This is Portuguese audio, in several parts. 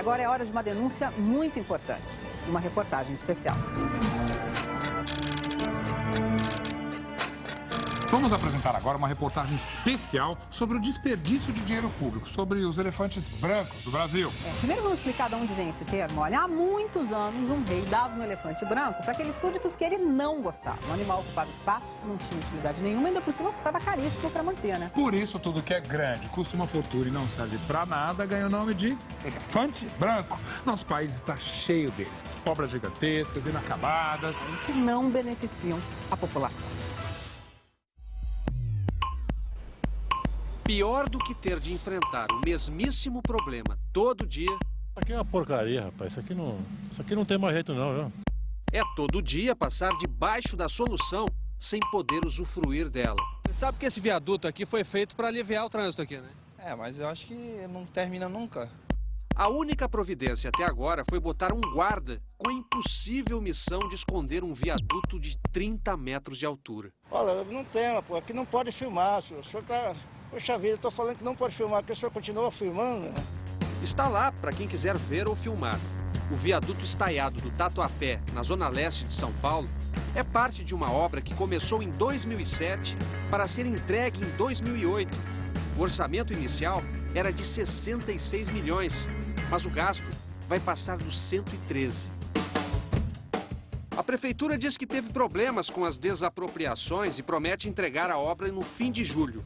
agora é hora de uma denúncia muito importante, uma reportagem especial. Vamos apresentar agora uma reportagem especial sobre o desperdício de dinheiro público, sobre os elefantes brancos do Brasil. É, primeiro vamos explicar de onde vem esse termo. Olha, há muitos anos um rei dava um elefante branco para aqueles súditos que ele não gostava. O animal ocupava espaço, não tinha utilidade nenhuma, ainda por cima custava caríssimo para manter, né? Por isso, tudo que é grande, custa uma fortuna e não serve para nada, ganha o nome de elefante branco. Nosso país está cheio deles. Obras gigantescas, inacabadas. Que não beneficiam a população. Pior do que ter de enfrentar o mesmíssimo problema todo dia. Isso aqui é uma porcaria, rapaz. Isso aqui não, isso aqui não tem mais jeito não, viu? É todo dia passar debaixo da solução sem poder usufruir dela. Você sabe que esse viaduto aqui foi feito para aliviar o trânsito aqui, né? É, mas eu acho que não termina nunca. A única providência até agora foi botar um guarda com a impossível missão de esconder um viaduto de 30 metros de altura. Olha, não tem, pô, aqui não pode filmar, senhor. O senhor tá Poxa vida, tô falando que não pode filmar, o senhor continua filmando. Né? Está lá para quem quiser ver ou filmar. O viaduto estaiado do Tatuapé, na zona leste de São Paulo, é parte de uma obra que começou em 2007 para ser entregue em 2008. O orçamento inicial era de 66 milhões, mas o gasto vai passar dos 113. A prefeitura diz que teve problemas com as desapropriações e promete entregar a obra no fim de julho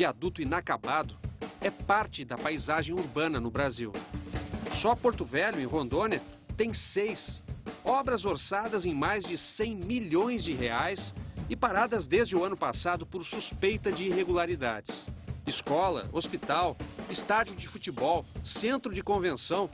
viaduto inacabado, é parte da paisagem urbana no Brasil. Só Porto Velho, em Rondônia, tem seis. Obras orçadas em mais de 100 milhões de reais e paradas desde o ano passado por suspeita de irregularidades. Escola, hospital, estádio de futebol, centro de convenção.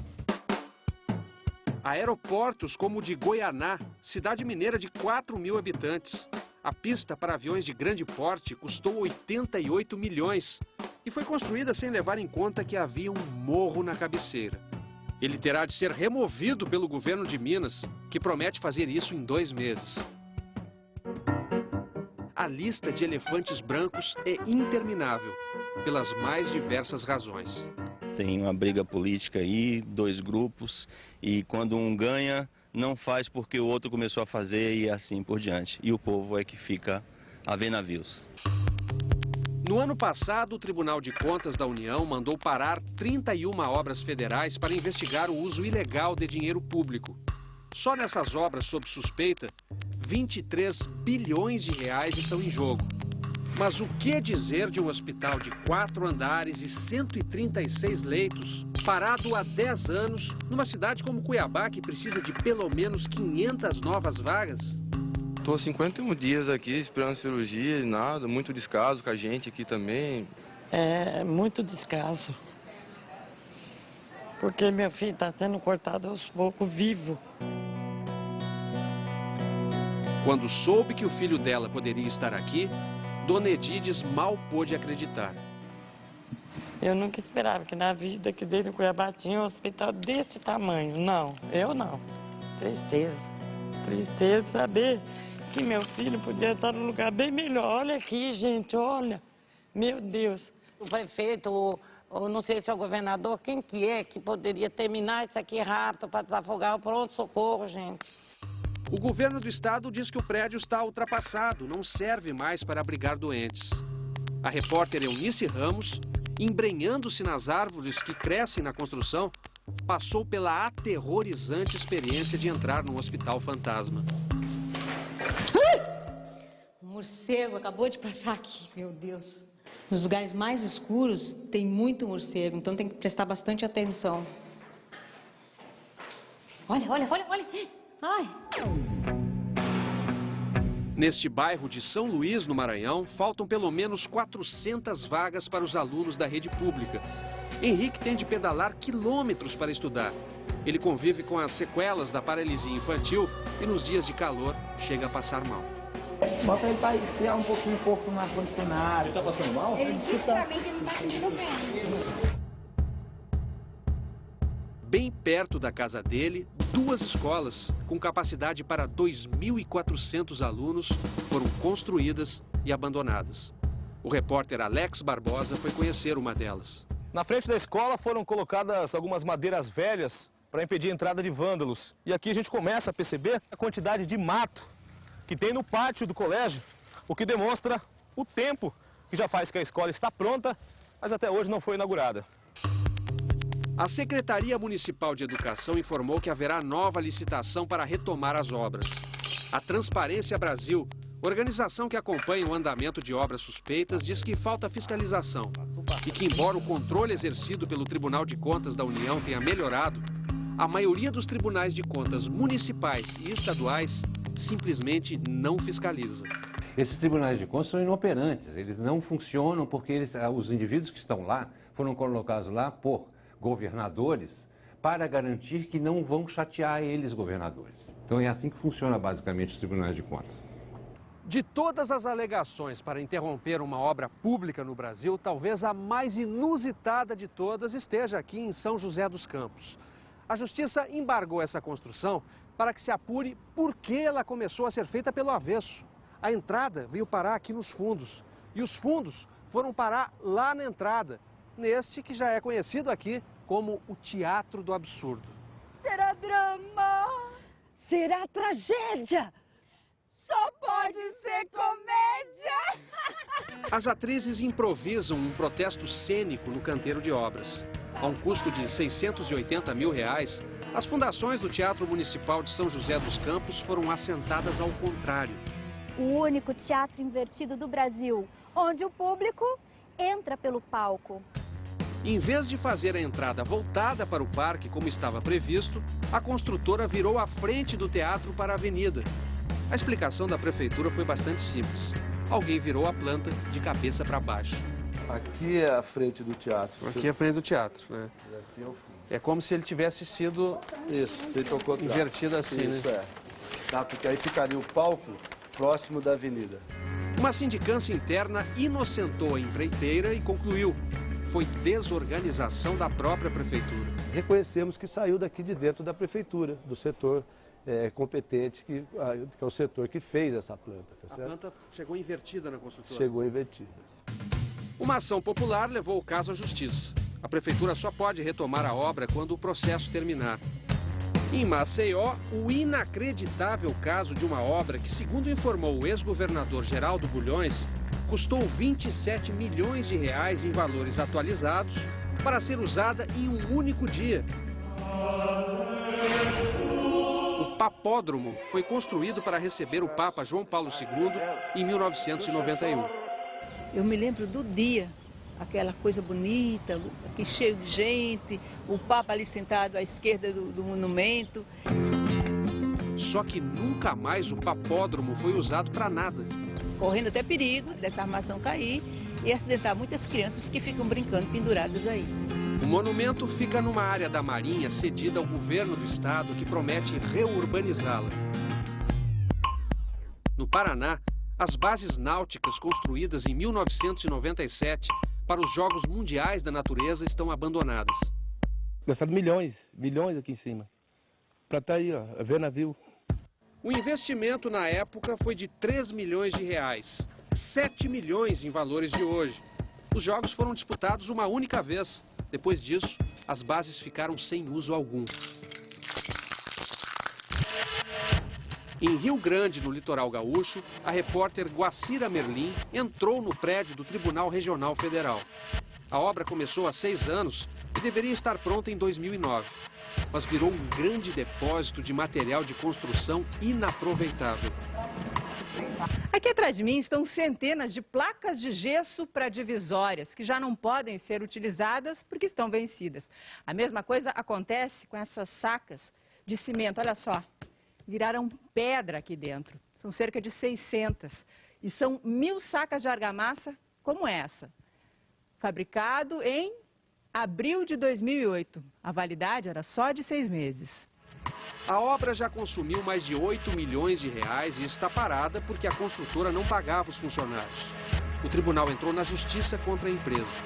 Aeroportos como o de Goianá, cidade mineira de 4 mil habitantes. A pista para aviões de grande porte custou 88 milhões e foi construída sem levar em conta que havia um morro na cabeceira. Ele terá de ser removido pelo governo de Minas, que promete fazer isso em dois meses. A lista de elefantes brancos é interminável, pelas mais diversas razões. Tem uma briga política aí, dois grupos, e quando um ganha, não faz porque o outro começou a fazer e assim por diante. E o povo é que fica a ver navios. No ano passado, o Tribunal de Contas da União mandou parar 31 obras federais para investigar o uso ilegal de dinheiro público. Só nessas obras sob suspeita, 23 bilhões de reais estão em jogo. Mas o que dizer de um hospital de quatro andares e 136 leitos, parado há 10 anos, numa cidade como Cuiabá, que precisa de pelo menos 500 novas vagas? Estou 51 dias aqui esperando cirurgia e nada, muito descaso com a gente aqui também. É muito descaso. Porque meu filho está sendo cortado aos poucos, vivo. Quando soube que o filho dela poderia estar aqui, Dona Edides mal pôde acreditar. Eu nunca esperava que na vida que dele em Cuiabá tinha um hospital desse tamanho. Não, eu não. Tristeza. Tristeza saber que meu filho podia estar num lugar bem melhor. Olha aqui, gente, olha. Meu Deus. O prefeito, ou, ou não sei se é o governador, quem que é que poderia terminar isso aqui rápido para desafogar o pronto-socorro, gente? O governo do estado diz que o prédio está ultrapassado, não serve mais para abrigar doentes. A repórter Eunice Ramos, embrenhando-se nas árvores que crescem na construção, passou pela aterrorizante experiência de entrar num hospital fantasma. O morcego acabou de passar aqui, meu Deus. Nos lugares mais escuros tem muito morcego, então tem que prestar bastante atenção. Olha, olha, olha, olha. Ai. Neste bairro de São Luís, no Maranhão, faltam pelo menos 400 vagas para os alunos da rede pública. Henrique tem de pedalar quilômetros para estudar. Ele convive com as sequelas da paralisia infantil e nos dias de calor chega a passar mal. Bota ele para esfriar um pouquinho o corpo no ar-condicionado. Ele está passando mal? Ele disse que ele não está sentindo bem. Bem perto da casa dele, duas escolas com capacidade para 2.400 alunos foram construídas e abandonadas. O repórter Alex Barbosa foi conhecer uma delas. Na frente da escola foram colocadas algumas madeiras velhas para impedir a entrada de vândalos. E aqui a gente começa a perceber a quantidade de mato que tem no pátio do colégio, o que demonstra o tempo que já faz que a escola está pronta, mas até hoje não foi inaugurada. A Secretaria Municipal de Educação informou que haverá nova licitação para retomar as obras. A Transparência Brasil, organização que acompanha o andamento de obras suspeitas, diz que falta fiscalização e que, embora o controle exercido pelo Tribunal de Contas da União tenha melhorado, a maioria dos tribunais de contas municipais e estaduais simplesmente não fiscaliza. Esses tribunais de contas são inoperantes, eles não funcionam porque eles, ah, os indivíduos que estão lá foram colocados lá por governadores para garantir que não vão chatear eles, governadores. Então é assim que funciona basicamente os tribunais de contas. De todas as alegações para interromper uma obra pública no Brasil, talvez a mais inusitada de todas esteja aqui em São José dos Campos. A justiça embargou essa construção para que se apure por que ela começou a ser feita pelo avesso. A entrada veio parar aqui nos fundos e os fundos foram parar lá na entrada, neste que já é conhecido aqui como o Teatro do Absurdo. Será drama? Será tragédia? Só pode ser comédia! As atrizes improvisam um protesto cênico no canteiro de obras. A um custo de 680 mil reais, as fundações do Teatro Municipal de São José dos Campos foram assentadas ao contrário. O único teatro invertido do Brasil, onde o público entra pelo palco. Em vez de fazer a entrada voltada para o parque como estava previsto, a construtora virou a frente do teatro para a avenida. A explicação da prefeitura foi bastante simples. Alguém virou a planta de cabeça para baixo. Aqui é a frente do teatro. Aqui é a frente do teatro, né? É como se ele tivesse sido Isso, invertido assim, Isso, né? é. Tá, porque aí ficaria o palco próximo da avenida. Uma sindicância interna inocentou a empreiteira e concluiu. Foi desorganização da própria prefeitura. Reconhecemos que saiu daqui de dentro da prefeitura, do setor é, competente, que, que é o setor que fez essa planta, tá A planta chegou invertida na construtora. Chegou invertida. Uma ação popular levou o caso à justiça. A prefeitura só pode retomar a obra quando o processo terminar. Em Maceió, o inacreditável caso de uma obra que, segundo informou o ex-governador Geraldo Bulhões, custou 27 milhões de reais em valores atualizados para ser usada em um único dia. O papódromo foi construído para receber o Papa João Paulo II em 1991. Eu me lembro do dia, aquela coisa bonita, aqui cheio de gente, o Papa ali sentado à esquerda do, do monumento. Só que nunca mais o papódromo foi usado para nada. Correndo até perigo dessa armação cair e acidentar muitas crianças que ficam brincando penduradas aí. O monumento fica numa área da Marinha cedida ao governo do estado que promete reurbanizá-la. No Paraná, as bases náuticas construídas em 1997 para os Jogos Mundiais da Natureza estão abandonadas. Gastado milhões, milhões aqui em cima. Pra tá aí, ó, ver navio. O investimento na época foi de 3 milhões de reais, 7 milhões em valores de hoje. Os jogos foram disputados uma única vez. Depois disso, as bases ficaram sem uso algum. Em Rio Grande, no litoral gaúcho, a repórter Guacira Merlim entrou no prédio do Tribunal Regional Federal. A obra começou há seis anos e deveria estar pronta em 2009, mas virou um grande depósito de material de construção inaproveitável. Aqui atrás de mim estão centenas de placas de gesso para divisórias, que já não podem ser utilizadas porque estão vencidas. A mesma coisa acontece com essas sacas de cimento. Olha só, viraram pedra aqui dentro. São cerca de 600. E são mil sacas de argamassa como essa. Fabricado em abril de 2008. A validade era só de seis meses. A obra já consumiu mais de 8 milhões de reais e está parada porque a construtora não pagava os funcionários. O tribunal entrou na justiça contra a empresa.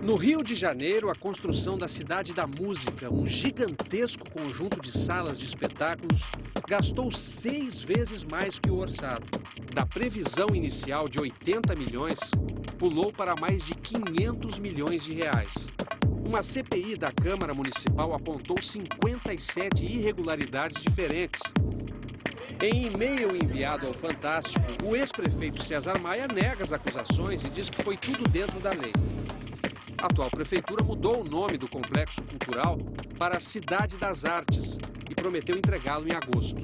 No Rio de Janeiro, a construção da Cidade da Música, um gigantesco conjunto de salas de espetáculos, gastou seis vezes mais que o orçado. Da previsão inicial de 80 milhões, pulou para mais de 500 milhões de reais. Uma CPI da Câmara Municipal apontou 57 irregularidades diferentes. Em e-mail enviado ao Fantástico, o ex-prefeito César Maia nega as acusações e diz que foi tudo dentro da lei. A atual prefeitura mudou o nome do complexo cultural para Cidade das Artes e prometeu entregá-lo em agosto.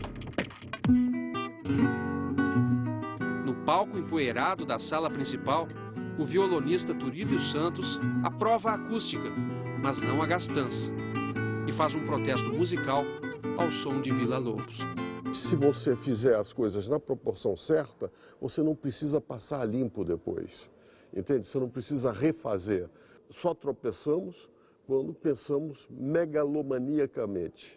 No palco empoeirado da sala principal, o violonista Turíbio Santos aprova a acústica, mas não a gastança, e faz um protesto musical ao som de Vila Lobos. Se você fizer as coisas na proporção certa, você não precisa passar limpo depois. Entende? Você não precisa refazer. Só tropeçamos quando pensamos megalomaniacamente.